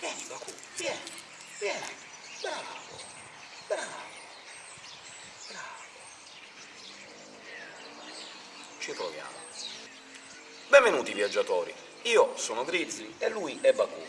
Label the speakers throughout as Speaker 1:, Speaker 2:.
Speaker 1: Vieni, Baku, vieni, vieni. Bravo, bravo, bravo. Ci proviamo. Benvenuti, viaggiatori. Io sono Grizzly e lui è Baku.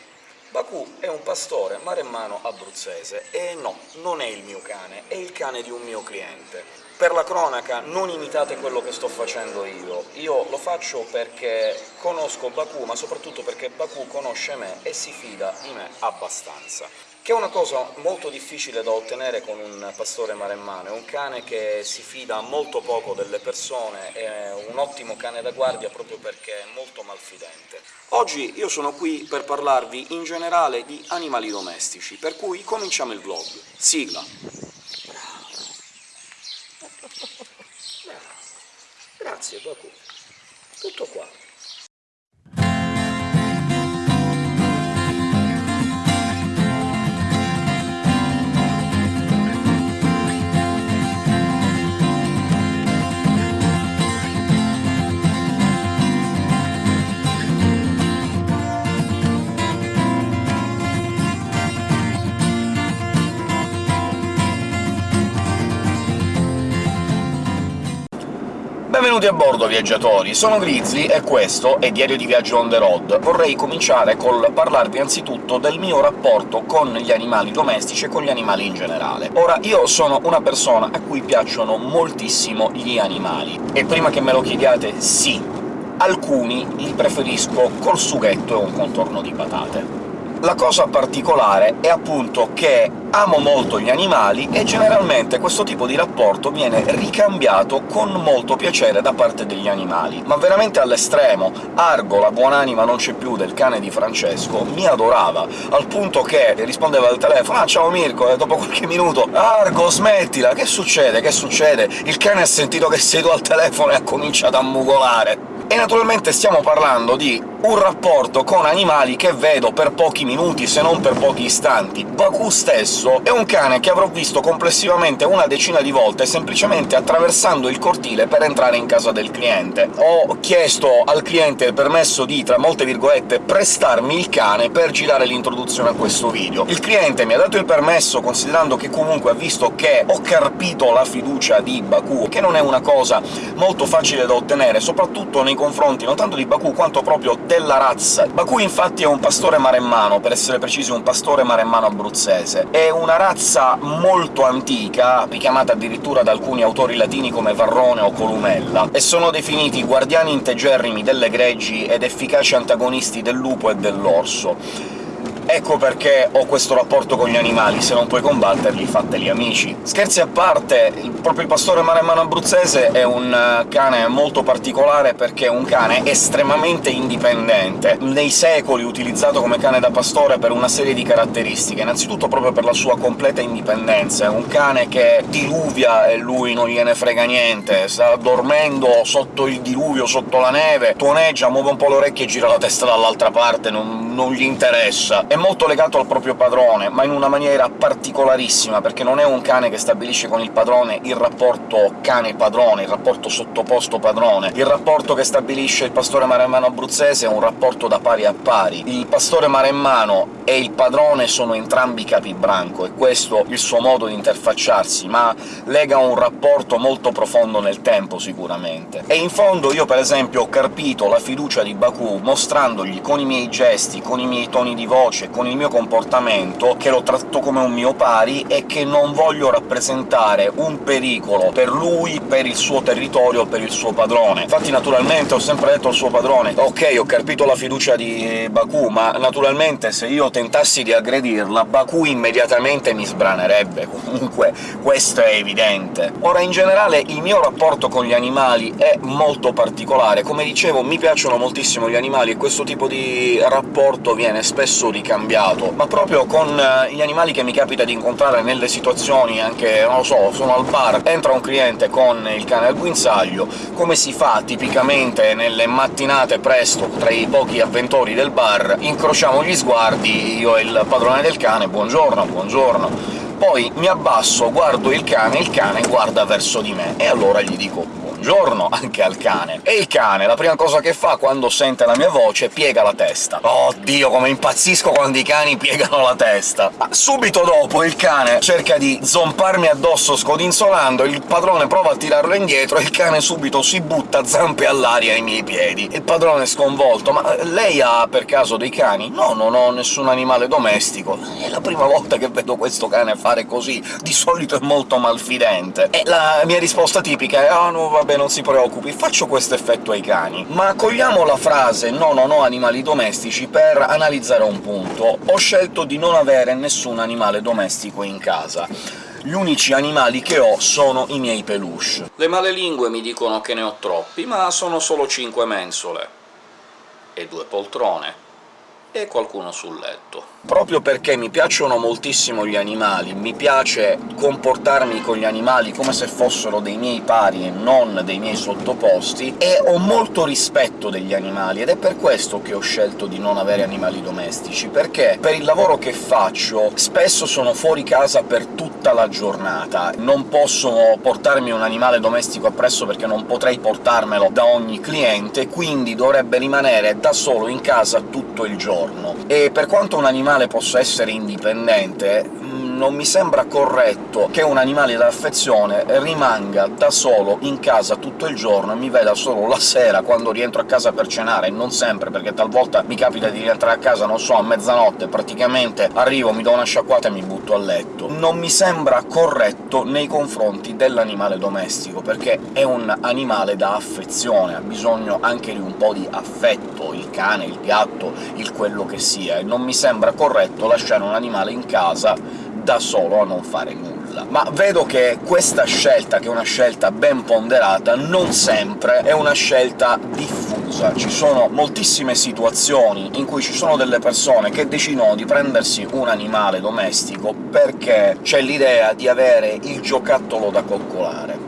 Speaker 1: Baku è un pastore maremmano abruzzese, e no, non è il mio cane, è il cane di un mio cliente. Per la cronaca, non imitate quello che sto facendo io. Io lo faccio perché conosco Baku, ma soprattutto perché Baku conosce me e si fida di me abbastanza che è una cosa molto difficile da ottenere con un pastore maremmano. È un cane che si fida molto poco delle persone, è un ottimo cane da guardia proprio perché è molto malfidente. Oggi io sono qui per parlarvi in generale di animali domestici, per cui cominciamo il vlog. Sigla! Grazie, Baku. Tutto Benvenuti a bordo, viaggiatori! Sono Grizzly e questo è Diario di Viaggio on the road. Vorrei cominciare col parlarvi anzitutto del mio rapporto con gli animali domestici e con gli animali in generale. Ora, io sono una persona a cui piacciono moltissimo gli animali, e prima che me lo chiediate, sì, alcuni li preferisco col sughetto e un contorno di patate. La cosa particolare è appunto che amo molto gli animali e generalmente questo tipo di rapporto viene ricambiato con molto piacere da parte degli animali, ma veramente all'estremo. Argo, la buonanima non c'è più del cane di Francesco, mi adorava, al punto che rispondeva al telefono «Ah, ciao Mirko!» e dopo qualche minuto «Argo, smettila! Che succede? Che succede?» Il cane ha sentito che sei tu al telefono e ha cominciato a mugolare. E naturalmente stiamo parlando di un rapporto con animali che vedo per pochi minuti, se non per pochi istanti. Baku stesso è un cane che avrò visto complessivamente una decina di volte semplicemente attraversando il cortile per entrare in casa del cliente. Ho chiesto al cliente il permesso di, tra molte virgolette, prestarmi il cane per girare l'introduzione a questo video. Il cliente mi ha dato il permesso considerando che comunque ha visto che ho carpito la fiducia di Baku, che non è una cosa molto facile da ottenere, soprattutto nei confronti non tanto di Baku quanto proprio della razza. Baku infatti è un pastore maremmano, per essere precisi un pastore maremmano abruzzese. È una razza molto antica, richiamata addirittura da alcuni autori latini come Varrone o Columella, e sono definiti guardiani integerrimi delle greggi ed efficaci antagonisti del lupo e dell'orso. Ecco perché ho questo rapporto con gli animali, se non puoi combatterli, fateli amici. Scherzi a parte, il, proprio il pastore maremmano abruzzese è un eh, cane molto particolare perché è un cane estremamente indipendente, nei secoli utilizzato come cane da pastore per una serie di caratteristiche, innanzitutto proprio per la sua completa indipendenza, è un cane che diluvia e lui non gliene frega niente, sta dormendo sotto il diluvio, sotto la neve, tuoneggia, muove un po' le orecchie e gira la testa dall'altra parte, non, non gli interessa. È molto legato al proprio padrone, ma in una maniera particolarissima, perché non è un cane che stabilisce con il padrone il rapporto cane-padrone, il rapporto sottoposto-padrone. Il rapporto che stabilisce il pastore maremmano abruzzese è un rapporto da pari a pari. Il pastore maremmano e il padrone sono entrambi capibranco, e questo il suo modo di interfacciarsi, ma lega un rapporto molto profondo nel tempo, sicuramente. E in fondo io, per esempio, ho carpito la fiducia di Baku mostrandogli con i miei gesti, con i miei toni di voce, con il mio comportamento, che lo tratto come un mio pari e che non voglio rappresentare un pericolo per lui, per il suo territorio, per il suo padrone. Infatti naturalmente ho sempre detto al suo padrone «Ok, ho carpito la fiducia di Baku, ma naturalmente se io tentassi di aggredirla, Baku immediatamente mi sbranerebbe, comunque questo è evidente. Ora, in generale, il mio rapporto con gli animali è molto particolare. Come dicevo, mi piacciono moltissimo gli animali e questo tipo di rapporto viene spesso ricambiato, ma proprio con eh, gli animali che mi capita di incontrare nelle situazioni anche, non lo so, sono al bar, entra un cliente con il cane al guinzaglio, come si fa tipicamente nelle mattinate presto tra i pochi avventori del bar, incrociamo gli sguardi, io e il padrone del cane «buongiorno, buongiorno», poi mi abbasso, guardo il cane, il cane guarda verso di me, e allora gli dico buongiorno anche al cane. E il cane, la prima cosa che fa quando sente la mia voce, piega la testa. Oddio, come impazzisco quando i cani piegano la testa! Ma subito dopo il cane cerca di zomparmi addosso scodinzolando, il padrone prova a tirarlo indietro e il cane subito si butta zampe all'aria ai miei piedi. Il padrone è sconvolto. «Ma lei ha per caso dei cani?» «No, non ho nessun animale domestico». È la prima volta che vedo questo cane fare così, di solito è molto malfidente. E la mia risposta tipica è «Ah, no, vabbè, non si preoccupi, faccio questo effetto ai cani». Ma cogliamo la frase «no, non ho animali domestici» per analizzare un punto. Ho scelto di non avere nessun animale domestico in casa gli unici animali che ho sono i miei peluche. Le male lingue mi dicono che ne ho troppi, ma sono solo cinque mensole e due poltrone e qualcuno sul letto. Proprio perché mi piacciono moltissimo gli animali, mi piace comportarmi con gli animali come se fossero dei miei pari e non dei miei sottoposti, e ho molto rispetto degli animali, ed è per questo che ho scelto di non avere animali domestici, perché per il lavoro che faccio spesso sono fuori casa per tutta la giornata, non posso portarmi un animale domestico appresso perché non potrei portarmelo da ogni cliente, quindi dovrebbe rimanere da solo in casa tutto il giorno. E per quanto un animale possa essere indipendente, non mi sembra corretto che un animale d'affezione rimanga da solo in casa tutto il giorno e mi veda solo la sera, quando rientro a casa per cenare, non sempre, perché talvolta mi capita di rientrare a casa, non so, a mezzanotte, praticamente arrivo, mi do una sciacquata e mi butto a letto. Non mi sembra corretto nei confronti dell'animale domestico, perché è un animale da affezione, ha bisogno anche di un po' di affetto, il cane, il gatto, il quello che sia, e non mi sembra corretto lasciare un animale in casa da solo a non fare nulla. Ma vedo che questa scelta, che è una scelta ben ponderata, non sempre è una scelta diffusa. Ci sono moltissime situazioni in cui ci sono delle persone che decidono di prendersi un animale domestico perché c'è l'idea di avere il giocattolo da coccolare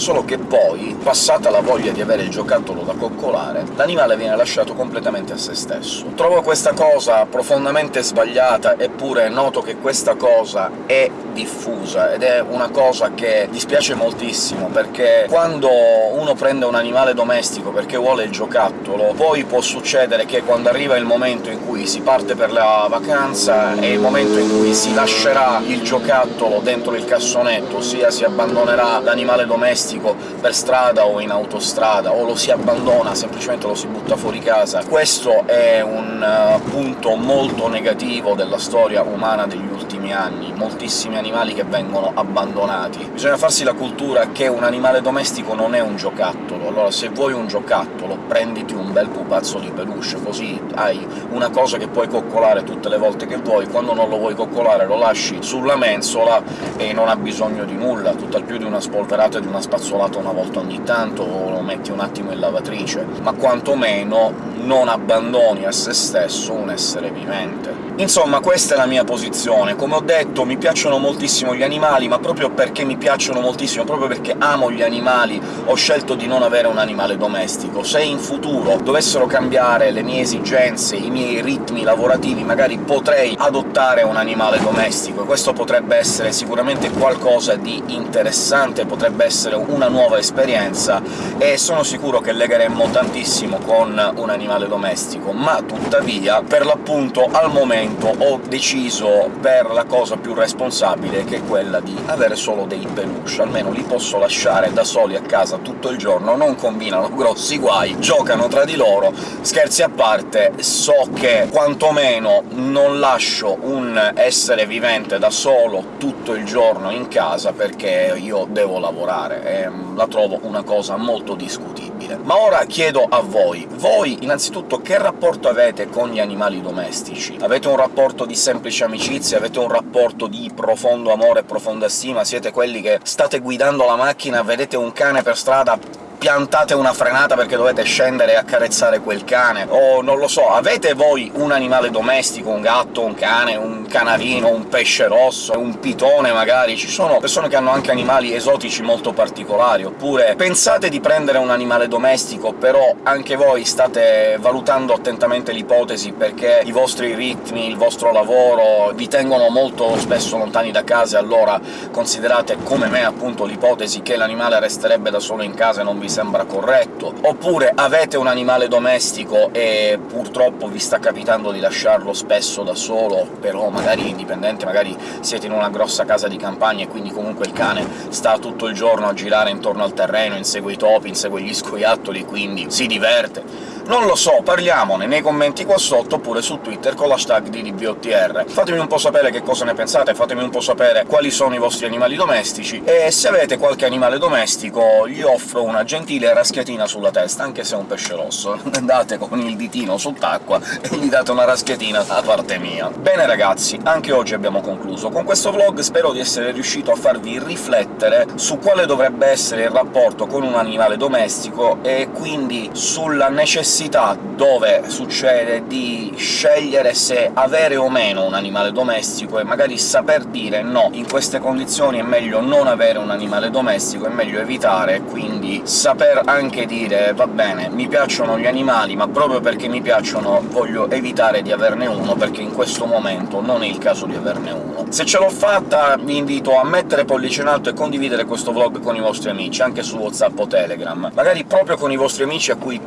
Speaker 1: solo che poi, passata la voglia di avere il giocattolo da coccolare, l'animale viene lasciato completamente a se stesso. Trovo questa cosa profondamente sbagliata, eppure noto che questa cosa è diffusa, ed è una cosa che dispiace moltissimo, perché quando uno prende un animale domestico perché vuole il giocattolo, poi può succedere che quando arriva il momento in cui si parte per la vacanza è il momento in cui si lascerà il giocattolo dentro il cassonetto, ossia si abbandonerà l'animale domestico domestico per strada o in autostrada, o lo si abbandona, semplicemente lo si butta fuori casa. Questo è un uh, punto molto negativo della storia umana degli ultimi anni, moltissimi animali che vengono abbandonati. Bisogna farsi la cultura che un animale domestico non è un giocattolo, allora se vuoi un giocattolo prenditi un bel pupazzo di peluche, così hai una cosa che puoi coccolare tutte le volte che vuoi, quando non lo vuoi coccolare lo lasci sulla mensola e non ha bisogno di nulla, tutt'al più di una spolverata e di una spazzatura spazzolato una volta ogni tanto o lo metti un attimo in lavatrice, ma quantomeno non abbandoni a se stesso un essere vivente. Insomma, questa è la mia posizione. Come ho detto, mi piacciono moltissimo gli animali, ma proprio perché mi piacciono moltissimo, proprio perché amo gli animali, ho scelto di non avere un animale domestico. Se in futuro dovessero cambiare le mie esigenze, i miei ritmi lavorativi, magari potrei adottare un animale domestico, e questo potrebbe essere sicuramente qualcosa di interessante, potrebbe essere una nuova esperienza, e sono sicuro che legheremmo tantissimo con un animale domestico, ma tuttavia, per l'appunto, al momento ho deciso per la cosa più responsabile, che è quella di avere solo dei peluche, almeno li posso lasciare da soli a casa tutto il giorno, non combinano grossi guai, giocano tra di loro, scherzi a parte, so che quantomeno non lascio un essere vivente da solo tutto il giorno in casa, perché io devo lavorare, e la trovo una cosa molto discutibile. Ma ora chiedo a voi, voi innanzitutto che rapporto avete con gli animali domestici? Avete un rapporto di semplice amicizia? Avete un rapporto di profondo amore e profonda stima? Siete quelli che state guidando la macchina, vedete un cane per strada, piantate una frenata perché dovete scendere e accarezzare quel cane, o non lo so, avete voi un animale domestico, un gatto, un cane, un canarino, un pesce rosso, un pitone magari, ci sono persone che hanno anche animali esotici molto particolari, oppure pensate di prendere un animale domestico, però anche voi state valutando attentamente l'ipotesi perché i vostri ritmi, il vostro lavoro vi tengono molto spesso lontani da casa, allora considerate come me appunto l'ipotesi che l'animale resterebbe da solo in casa e non vi sembra corretto, oppure avete un animale domestico e purtroppo vi sta capitando di lasciarlo spesso da solo, però magari indipendente, magari siete in una grossa casa di campagna e quindi comunque il cane sta tutto il giorno a girare intorno al terreno, insegue i topi, insegue gli scoiattoli, quindi si diverte. Non lo so, parliamone nei commenti qua sotto, oppure su Twitter con l'hashtag DDBOTR. Fatemi un po' sapere che cosa ne pensate, fatemi un po' sapere quali sono i vostri animali domestici, e se avete qualche animale domestico gli offro una gentile raschiatina sulla testa, anche se è un pesce rosso. Andate con il ditino sott'acqua e gli date una raschiatina da parte mia. Bene ragazzi, anche oggi abbiamo concluso. Con questo vlog spero di essere riuscito a farvi riflettere su quale dovrebbe essere il rapporto con un animale domestico, e quindi sulla necessità necessità dove succede di scegliere se avere o meno un animale domestico e magari saper dire «no, in queste condizioni è meglio non avere un animale domestico, è meglio evitare», quindi saper anche dire «va bene, mi piacciono gli animali, ma proprio perché mi piacciono voglio evitare di averne uno, perché in questo momento non è il caso di averne uno». Se ce l'ho fatta vi invito a mettere pollice in alto e condividere questo vlog con i vostri amici, anche su WhatsApp o Telegram, magari proprio con i vostri amici a cui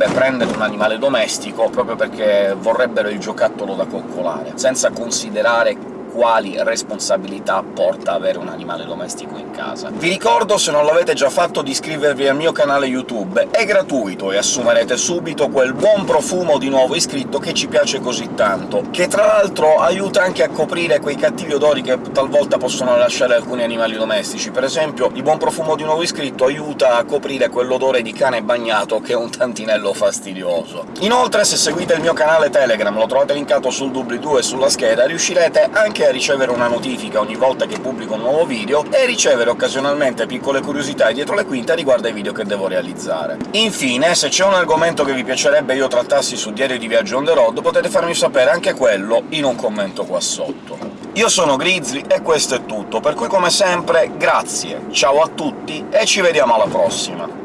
Speaker 1: piacerebbe prendere un animale domestico proprio perché vorrebbero il giocattolo da coccolare, senza considerare quali responsabilità porta avere un animale domestico in casa. Vi ricordo, se non l'avete già fatto, di iscrivervi al mio canale YouTube, è gratuito e assumerete subito quel buon profumo di nuovo iscritto che ci piace così tanto, che tra l'altro aiuta anche a coprire quei cattivi odori che talvolta possono lasciare alcuni animali domestici. Per esempio, il buon profumo di nuovo iscritto aiuta a coprire quell'odore di cane bagnato che è un tantinello fastidioso. Inoltre, se seguite il mio canale Telegram, lo trovate linkato sul doobly-doo e sulla scheda, riuscirete anche anche a ricevere una notifica ogni volta che pubblico un nuovo video, e ricevere occasionalmente piccole curiosità dietro le quinte riguardo ai video che devo realizzare. Infine, se c'è un argomento che vi piacerebbe io trattassi su Diario di Viaggio on the road, potete farmi sapere anche quello in un commento qua sotto. Io sono Grizzly e questo è tutto, per cui come sempre grazie, ciao a tutti e ci vediamo alla prossima!